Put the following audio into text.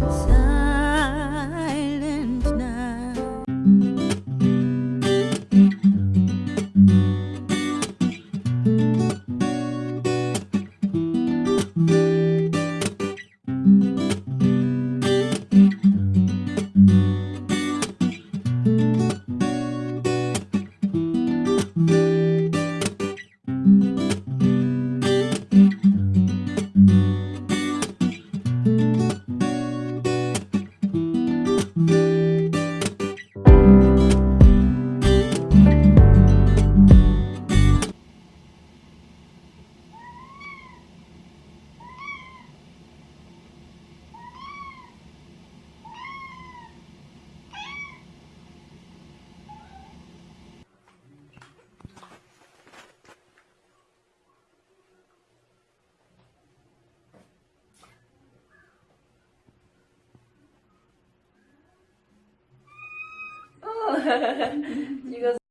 So 一个。